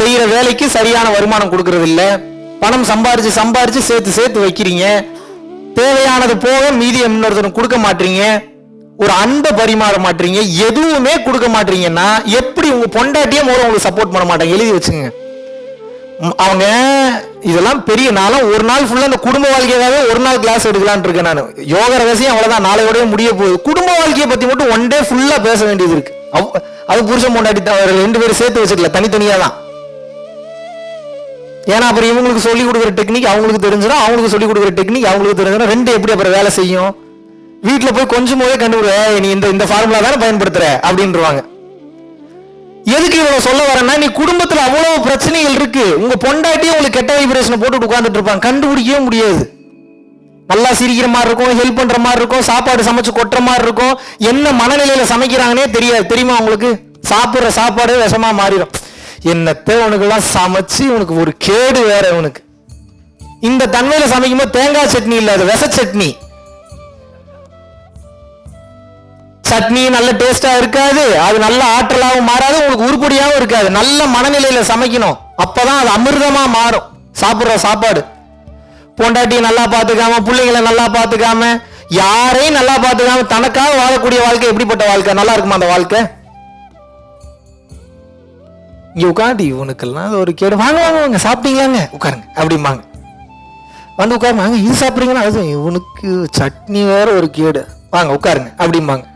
செய்யற வேலைக்கு சரியான வருமானம் கொடுக்கறது இல்ல பணம் சம்பாரிச்சு சம்பாரிச்சு சேர்த்து சேர்த்து வைக்கிறீங்க. தேவையானது போக மீதியை இன்னொருத்தருக்கு கொடுக்க மாட்டீங்க. ஒரு அன்பை பரிமாற மாட்டீங்க. எதுவுமே கொடுக்க மாட்டீங்கன்னா எப்படி உங்க பொண்டாட்டியே மூலம் உங்களுக்கு சப்போர்ட் பண்ண மாட்டாங்க? எழுதி வச்சுங்க. அவங்க இதெல்லாம் பெரிய நாளும் ஒரு நாள் ஃபுல்லாக இந்த குடும்ப வாழ்க்கையாகவே ஒரு நாள் கிளாஸ் எடுக்கலான் இருக்கேன் நான். யோக ரகசியம் அவ்வளோதான் நாளையோடய முடிய போகுது. குடும்ப வாழ்க்கையை பற்றி மட்டும் ஒன் டே ஃபுல்லாக பேச வேண்டியது இருக்கு. அவ்- அது புருஷன் பொண்டாட்டி தான் ரெண்டு பேரும் சேர்த்து வச்சுக்கல. தனித்தனியாக தான் ஏன்னா அப்புறம் இவங்களுக்கு சொல்லிக் கொடுக்குற டெக்னிக் அவங்களுக்கு தெரிஞ்சிடும் அவங்களுக்கு சொல்லிக் கொடுக்குற டெக்னிக் அவங்களுக்கு தெரிஞ்சிடும் ரெண்டு எப்படி அப்புறம் வேலை செய்யும்? வீட்டில் போய் கொஞ்சம் போதே கண்டுபிடி நீ இந்த இந்த ஃபார்முலா தானே பயன்படுத்துற? அப்படின்றவாங்க. எதுக்கு இவ்வளவு சொல்ல வரேன்னா நீ குடும்பத்துல அவ்வளவு பிரச்சனைகள் இருக்கு. உங்க பொண்டாட்டியும் உங்களுக்கு கெட்ட வைப்ரேஷன் போட்டு உட்காந்துட்டு இருப்பாங்க. கண்டுபிடிக்கவே முடியாது. நல்லா சிரிக்கிற மாதிரி இருக்கும் ஹெல்ப் பண்ற மாதிரி இருக்கும் சாப்பாடு சமைச்சு கொட்டுற மாதிரி இருக்கும். என்ன மனநிலையில சமைக்கிறாங்கன்னே தெரியாது. தெரியுமா உங்களுக்கு? சாப்பிடுற சாப்பாடு விஷமா மாறிடும். என்னத்தை உனக்கெல்லாம் சமைச்சு உனக்கு ஒரு கேடு வேற உனக்கு இந்த தன்மையில சமைக்கும் போது தேங்காய் சட்னி இல்ல அது விச சட்னி. சட்னி நல்ல டேஸ்டா இருக்காது அது நல்ல ஆற்றலாகவும் மாறாது உங்களுக்கு உருப்படியாகவும் இருக்காது. நல்ல மனநிலையில சமைக்கணும். அப்பதான் அது அமிர்தமா மாறும். சாப்பிடுற சாப்பாடு. பொண்டாட்டியை நல்லா பார்த்துக்காம பிள்ளைங்களை நல்லா பார்த்துக்காம யாரையும் நல்லா பார்த்துக்காம தனக்காக வாழக்கூடிய வாழ்க்கை எப்படிப்பட்ட வாழ்க்கை? நல்லா இருக்குமா அந்த வாழ்க்கை? இங்கே உட்காந்து இவனுக்கெல்லாம் அது ஒரு கேடு. வாங்க வாங்க வாங்க சாப்பிட்டீங்களாங்க? உட்காருங்க. அப்படிம்பாங்க. வந்து உட்காருங்க. வாங்க இது சாப்பிட்றீங்கன்னா அது இவனுக்கு சட்னி வேற ஒரு கேடு. வாங்க உட்காருங்க. அப்படிம்பாங்க.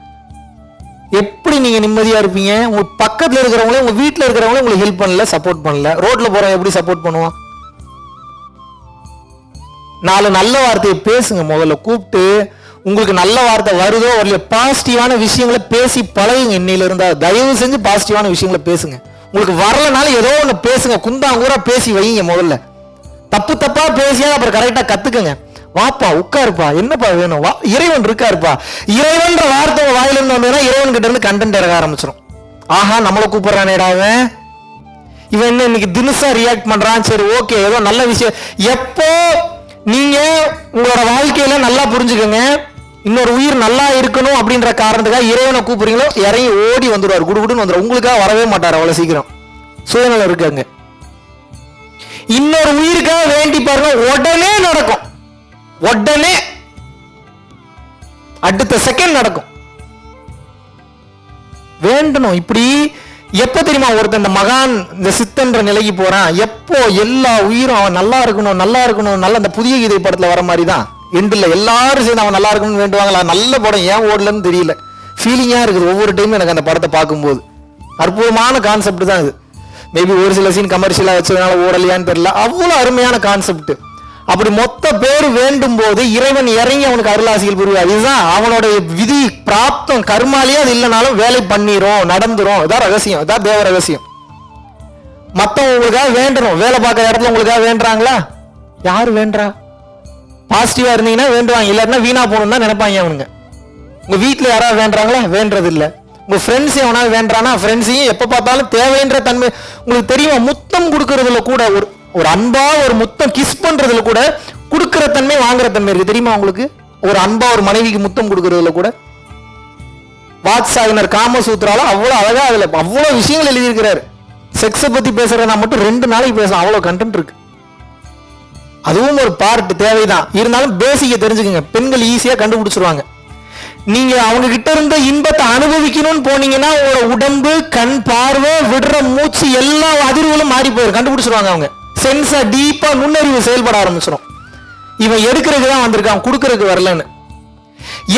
எப்படி நீங்க நிம்மதியா இருப்பீங்க? உங்க பக்கத்துல இருக்கிறவங்களே உங்க வீட்டுல இருக்கிறவங்களே உங்களுக்கு ஹெல்ப் பண்ணல சப்போர்ட் பண்ணல. ரோட்ல போறவன் எப்படி சப்போர்ட் பண்ணுவான் நாலு நல்ல வார்த்தையை பேசுங்க முதல்ல. கூப்பிட்டு உங்களுக்கு நல்ல வார்த்தை வருதோ வரலையோ பாசிட்டிவான விஷயங்களை பேசி பழகுங்க. இன்னையில இருந்தா தயவு செஞ்சு பாசிட்டிவான விஷயங்களை பேசுங்க. உங்களுக்கு வரலனாலும் ஏதோ ஒன்று பேசுங்க. குந்தாங்கூரா பேசி வைங்க முதல்ல. தப்பு தப்பா பேசியா அப்புறம் கரெக்டாக கத்துக்கங்க. வாப்பா உட்காருப்பா. என்னப்பா வேணும்? வா இறைவன் இருக்காருப்பா. இறைவன்ற வார்த்தை உங்க வாயில இருந்து வந்ததுன்னா இறைவன் கிட்ட இருந்து கண்டென்ட் இறக்க ஆரம்பிச்சிடும் ஆஹா நம்மளை கூப்பிடுறானேடா அவன். இவன் என்ன இன்னைக்கு தினசா ரியாக்ட் பண்றான்? சரி ஓகே ஏதோ நல்ல விஷயம். எப்போ நீங்க உங்களோட வாழ்க்கையில நல்லா புரிஞ்சுக்கோங்க. இன்னொரு உயிர் நல்லா இருக்கணும் அப்படின்ற காரணத்துக்காக இறைவனை கூப்பிடுறீங்களோ இறங்கி ஓடி வந்துடுவார். குடுகுடுன்னு வந்துடும் உங்களுக்காக வரவே மாட்டார் அவ்வளோ சீக்கிரம். சூழ்நிலை இருக்காங்க இன்னொரு உயிருக்காக வேண்டி பாருங்க உடனே நடக்கும். உடனே அடுத்த செகண்ட் நடக்கும். வேண்டணும். இப்படி எப்போ தெரியுமா ஒருத்தன் இந்த மகான் இந்த சித்தன்ற நிலைக்கு போறான். எப்போ எல்லா உயிரும் அவன் நல்லா இருக்கணும் நல்லா இருக்கணும் நல்லா அந்த புதிய கீதை படத்துல வர மாதிரி தான் எண்டில் எல்லாரும் சேர்ந்து அவன் நல்லா இருக்கணும்னு வேண்டுவாங்களா? நல்ல படம். ஏன் ஓடலன்னு தெரியல. ஃபீலிங்காக இருக்குது ஒவ்வொரு டைமும் எனக்கு அந்த படத்தை பார்க்கும்போது. அற்புதமான கான்செப்ட் தான் இது. மேபி ஒரு சில சீன் கமர்ஷியலாக வச்சதுனால ஓடலையான்னு தெரியல. அவ்வளோ அருமையான கான்செப்ட் அப்படி மொத்த பேர் வேண்டும் போது இறைவன் இறங்கி அவனுக்கு அருளாசிகள் புரிவார் இதுதான் அவனுடைய விதி பிராப்தம் கர்மாலேயே அது இல்லைனாலும் வேலை பண்ணிரும் நடந்துரும். இதான் ரகசியம். இதான் தேவ ரகசியம். மற்றவங்களுக்காக உங்களுக்காக வேண்டணும். வேலை பார்க்குற இடத்துல உங்களுக்காக வேண்டுறாங்களா? யார் வேண்டா பாசிட்டிவாக இருந்தீங்கன்னா வேண்டுவாங்க. இல்லாட்டினா வீணாக போகணும்னு தான் நினைப்பாங்க அவனுங்க. உங்கள் வீட்டில் யாராவது வேண்டுறாங்களா? வேண்டது இல்லை உங்கள் ஃப்ரெண்ட்ஸ் எவனாவது வேண்டானா ஃப்ரெண்ட்ஸையும் எப்போ பார்த்தாலும் தேவைன்ற தன்மை உங்களுக்கு தெரியுமா? முத்தம் கொடுக்கறதுல கூட ஒரு ஒரு அன்பா ஒரு முத்தம் கிஸ் பண்ணுறதுல கூட கொடுக்குற தன்மை வாங்குற தன்மை இருக்குது தெரியுமா உங்களுக்கு? ஒரு அன்பா ஒரு மனைவிக்கு முத்தம் கொடுக்கறதுல கூட. வாத்சாயனர் காமசூத்ரால அவ்வளோ அழகாக அதில் அவ்வளோ விஷயங்கள் எழுதியிருக்கிறார். செக்ஸை பத்தி நான் மட்டும் ரெண்டு நாளைக்கு பேசுகிறேன் அவ்வளோ கண்டென்ட் இருக்குது அதுவும் ஒரு பார்ட் தேவைதான். இருந்தாலும் பேசிக்க தெரிஞ்சுக்கங்க. பெண்கள் ஈஸியாக கண்டுபிடிச்சிருவாங்க. நீங்க அவங்க கிட்ட இருந்த இன்பத்தை அனுபவிக்கணும்னு போனீங்கன்னா உங்களோட உடம்பு கண் பார்வை விடுற மூச்சு எல்லா அதிர்வுகளும் மாறி போயிடும் கண்டுபிடிச்சிருவாங்க அவங்க. சென்ஸா டீப்பா நுண்ணறிவு செயல்பட ஆரம்பிச்சிடும் இவன் எடுக்கிறதுக்கு தான் வந்திருக்கான். கொடுக்கறதுக்கு வரலன்னு.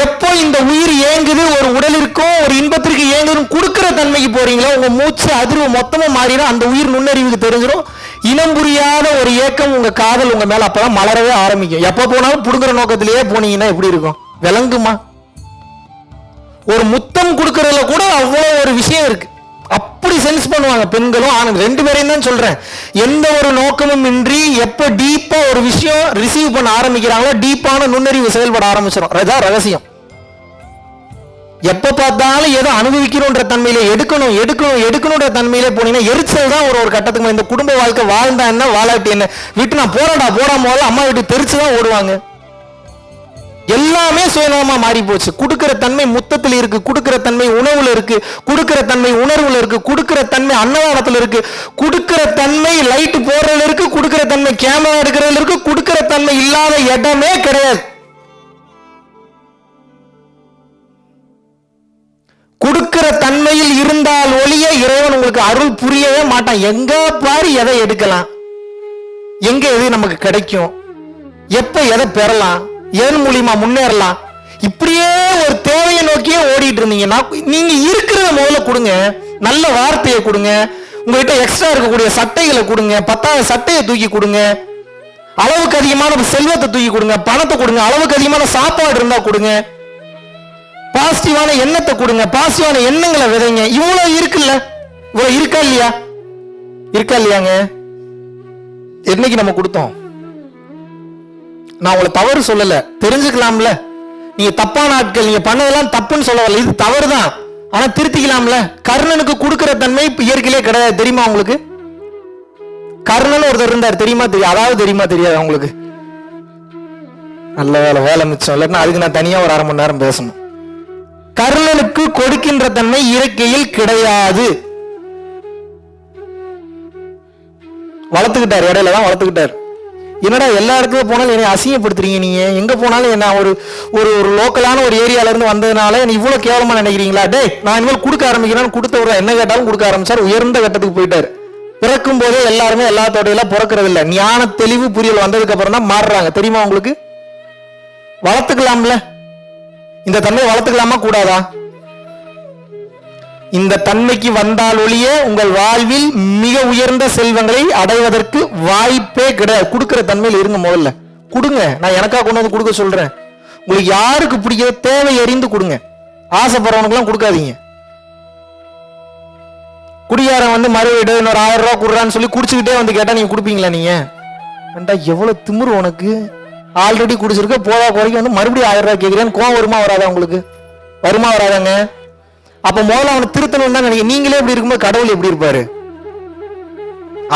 எப்போ இந்த உயிர் ஏங்குது ஒரு உடலிற்கும் ஒரு இன்பத்திற்கு ஏங்குதுன்னு கொடுக்குற தன்மைக்கு போறீங்களோ உங்க மூச்சு அதிர்வு மொத்தமா மாறிடும். அந்த உயிர் நுண்ணறிவுக்கு தெரிஞ்சிடும் இனம் புரியாத ஒரு ஏக்கம் உங்க காதல் உங்க மேல அப்பதான் மலரவே ஆரம்பிக்கும். எப்ப போனாலும் புடுங்குற நோக்கத்திலேயே போனீங்கன்னா எப்படி இருக்கும்? விளங்குமா? ஒரு முத்தம் கொடுக்கறதுல கூட அவ்வளோ ஒரு விஷயம் இருக்கு. அப்படி சென்ஸ் பண்ணுவாங்க பெண்களும் ஆணும். ரெண்டு பேரையும் தான் சொல்றேன். எந்த ஒரு நோக்கமும் இன்றி எப்ப டீப்பா ஒரு விஷயம் ரிசீவ் பண்ண ஆரம்பிக்கிறாங்களோ டீப்பான நுண்ணறிவு செயல்பட ஆரம்பிச்சிடும் அதான் ரகசியம். எப்போ பார்த்தாலும் ஏதோ அனுபவிக்கணுன்ற தன்மையில எடுக்கணும் எடுக்கணும் எடுக்கணுன்ற தன்மையில போனீங்கன்னா எரிச்சல் தான் ஒரு ஒரு கட்டத்துக்கு இந்த குடும்ப வாழ்க்கை வாழ்ந்தா என்ன வாழாட்டி என்ன? விட்டு நான் போறேன்டா போறா போல அம்மா வீட்டு தெரிச்சு தான் ஓடுவாங்க. எல்லாமே சுயநலமா மாறி போச்சு. கொடுக்கிற தன்மை முத்தத்தில் இருக்கு கொடுக்கிற தன்மை உணவுல இருக்கு கொடுக்கிற தன்மை உணர்வுல இருக்கு கொடுக்கிற தன்மை அன்னதானத்துல இருக்கு கொடுக்கிற தன்மை லைட் போடுறதுல இருக்கு கொடுக்கிற தன்மை கேமரா எடுக்கிறதுல இருக்கு கொடுக்கிற தன்மை இல்லாத இடமே கிடையாது. உங்களுக்கு அருள் புரியவே மாட்டான். எங்க பாரு எதை எடுக்கலாம்? எங்க எது நமக்கு கிடைக்கும்? எப்ப எதை பெறலாம்? எதன் மூலியமா முன்னேறலாம்? இப்படியே ஒரு தேவையை நோக்கியே ஓடிட்டு இருந்தீங்கன்னா நீங்க இருக்கிறத முதல்ல கொடுங்க. நல்ல வார்த்தையை கொடுங்க. உங்ககிட்ட எக்ஸ்ட்ரா இருக்கக்கூடிய சட்டைகளை கொடுங்க. பத்தாவது சட்டையை தூக்கி கொடுங்க. அளவுக்கு அதிகமான செல்வத்தை தூக்கி கொடுங்க. பணத்தை கொடுங்க. அளவுக்கு அதிகமான சாப்பாடு இருந்தா கொடுங்க. பாசிட்டிவான எண்ணத்தை கொடுங்க. பாசிட்டிவான எண்ணங்களை விதைங்க. இவ்வளவு இருக்குல்ல? இவ்வளவு இருக்கா இல்லையா? இருக்கா இல்லையாங்க? என்னைக்கு நம்ம கொடுத்தோம்? நான் உங்களை தவறு சொல்லல. தெரிஞ்சுக்கலாம்ல. நீங்க தப்பான ஆட்கள் நீங்க பண்ணதெல்லாம் தப்புன்னு சொல்ல வரல. இது தவறு தான் ஆனா திருத்திக்கலாம்ல. கர்ணனுக்கு கொடுக்கிற தன்மை இயற்கையிலே கிடையாது. தெரியுமா உங்களுக்கு? கர்ணன் ஒருத்தர் இருந்தார். தெரியுமா தெரியும் அதாவது தெரியுமா தெரியாது உங்களுக்கு? நல்ல வேலை வேலை மிச்சம். இல்லைன்னா அதுக்கு நான் தனியா ஒரு அரை மணி நேரம் பேசணும். கர்ணனுக்கு கொடுக்கின்ற தன்மை இயற்கையில் கிடையாது. வளர்த்துக்கிட்டார் இடையில தான் வளர்த்துக்கிட்டார். என்னடா எல்லா இடத்துக்கும் போனாலும் என்னை அசிங்கப்படுத்துறீங்க நீங்கள் எங்கே போனாலும் என்ன ஒரு ஒரு ஒரு லோக்கலான ஒரு ஏரியாவிலேருந்து வந்ததுனால என்ன இவ்வளோ கேவலமாக நினைக்கிறீங்களா? டே நான் இனிமேல் கொடுக்க ஆரம்பிக்கிறேன் கொடுத்தவர் என்ன கேட்டாலும் கொடுக்க ஆரம்பிச்சார். உயர்ந்த கட்டத்துக்கு போயிட்டார். பிறக்கும் போதே எல்லாருமே எல்லாத்தோடையெல்லாம் பிறக்கிறது இல்லை ஞான தெளிவு புரியல் வந்ததுக்கு அப்புறம் தான் மாறுறாங்க. தெரியுமா உங்களுக்கு? வளர்த்துக்கலாம்ல. இந்த தன்மை வளர்த்துக்கலாமா? கூடாதா? இந்த தன்மைக்கு வந்தால் ஒழிய உங்கள் வாழ்வில் மிக உயர்ந்த செல்வங்களை அடைவதற்கு வாய்ப்பே கிடையாது. கொடுக்குற தன்மையில் இருங்க முதல்ல. கொடுங்க. நான் எனக்காக கொண்டு வந்து கொடுக்க சொல்றேன். உங்களுக்கு யாருக்கு பிடிக்கிற தேவை அறிந்து கொடுங்க. ஆசைப்படுறவனுக்குலாம் கொடுக்காதீங்க. குடியாரன் வந்து மறுவீடு இன்னொரு ஆயிரம் ரூபா கொடுறான்னு சொல்லி குடிச்சுக்கிட்டே வந்து கேட்டா நீங்க கொடுப்பீங்களா நீங்க? வேண்டா எவ்வளவு திமிரு உனக்கு? ஆல்ரெடி குடிச்சிருக்க போதா குறைக்கு வந்து மறுபடியும் ஆயிரம் ரூபாய் கேட்கிறேன்னு கோவம் வருமா வராதா உங்களுக்கு? வருமா வராதாங்க? அப்ப முதல்ல அவனை திருத்தணும் தான் நினைக்க நீங்களே இப்படி இருக்கும்போது கடவுள் எப்படி இருப்பாரு?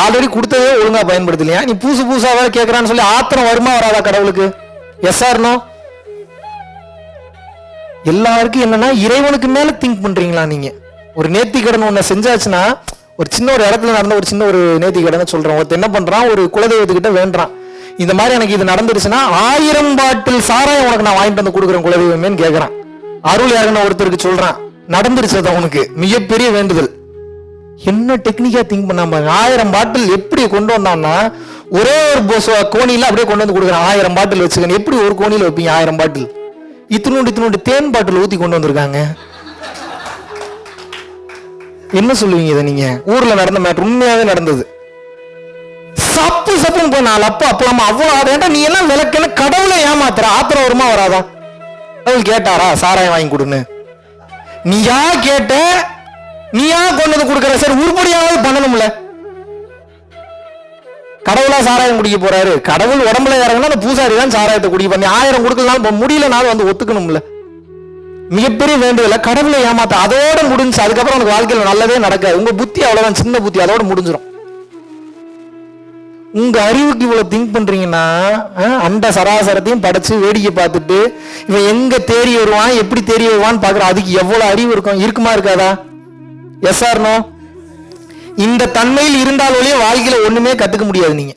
ஆல்ரெடி கொடுத்ததே ஒழுங்கா பயன்படுத்தலையா? நீ புதுசு புதுசா வேற கேட்கறான்னு சொல்லி ஆத்திரம் வருமா வராதா கடவுளுக்கு? எஸ் ஆர்னோ எல்லாருக்கும் என்னன்னா இறைவனுக்கு மேல திங்க் பண்றீங்களா நீங்க? ஒரு நேர்த்தி கடன் ஒண்ணு செஞ்சாச்சுன்னா ஒரு சின்ன ஒரு இடத்துல நடந்த ஒரு சின்ன ஒரு நேர்த்தி கடனை சொல்றேன். ஒருத்தன் என்ன பண்றான்? ஒரு குலதெய்வத்துக்கிட்ட வேண்டான் இந்த மாதிரி எனக்கு இது நடந்துருச்சுன்னா ஆயிரம் பாட்டில் சாராயம் உனக்கு நான் வாங்கிட்டு வந்து கொடுக்குறேன் குலதெய்வமேன்னு கேட்கறான் அருள் யாருன்னு ஒருத்தருக்கு சொல்றான். நடந்துருச்சு அது அவனுக்கு மிகப்பெரிய வேண்டுதல். என்ன டெக்னிக்கா திங்க் பண்ணாம ஆயிரம் பாட்டில் எப்படி கொண்டு வந்தான்னா ஒரே ஒரு பொச- கோணியில அப்படியே கொண்டு வந்து கொடுக்குறான். ஆயிரம் பாட்டில் வச்சுக்கணும் எப்படி ஒரு கோணியில் வைப்பீங்க ஆயிரம் பாட்டில் இத்தினோண்டு இத்தினோண்டு தேன் பாட்டில் ஊத்தி கொண்டு வந்திருக்காங்க. என்ன சொல்லுவீங்க இதை நீங்க? ஊர்ல நடந்த மேட்ரு உண்மையாவே நடந்தது. சப்பு சப்புன்னு போய் நாலு அப்பா அப்பலாமா அவ்வளவு ஆதேன்டா நீ எல்லாம் விளக்குன்னு கடவுளை ஏமாத்துற? ஆத்திரம் வருமா வராதா? கடவுள் கேட்டாரா? சாராயம் வாங்கி கொடுன்னு. நீயா கேட்ட நீயா கொண்டு வந்து கொடுக்கற சார் உருப்படியாவது பண்ணணும்ல. கடவுளா சாராயம் குடிக்க போறாரு. கடவுள் உடம்புல இறங்கினா அந்த பூசாரி தான் சாராயத்தை குடிக்க பண்ணி ஆயிரம் கொடுக்கலனாலும் முடியலனாலும் வந்து ஒத்துக்கணும்ல. மிகப்பெரிய வேண்டுதல கடவுளை ஏமாத்த அதோட முடிஞ்சு அதுக்கப்புறம் உனக்கு வாழ்க்கையில் நல்லதே நடக்காது. உங்க புத்தி அவ்வளவுதான் சின்ன புத்தி அதோட முடிஞ்சிடும் உங்க அறிவுக்கு இவ்வளவு திங்க் பண்றீங்கன்னா அஹ், அண்ட சராசரத்தையும் படைச்சு வேடிக்கை பார்த்துட்டு இவன் எங்க தேறி வருவான் எப்படி தேறி வருவான்னு பாக்குற அதுக்கு எவ்வளவு அறிவு இருக்கும்? இருக்குமா இருக்காதா? எஸ் ஆர்னோ இந்த தன்மையில் இருந்தால் ஒழிய வாழ்க்கையில ஒண்ணுமே கத்துக்க முடியாது நீங்க.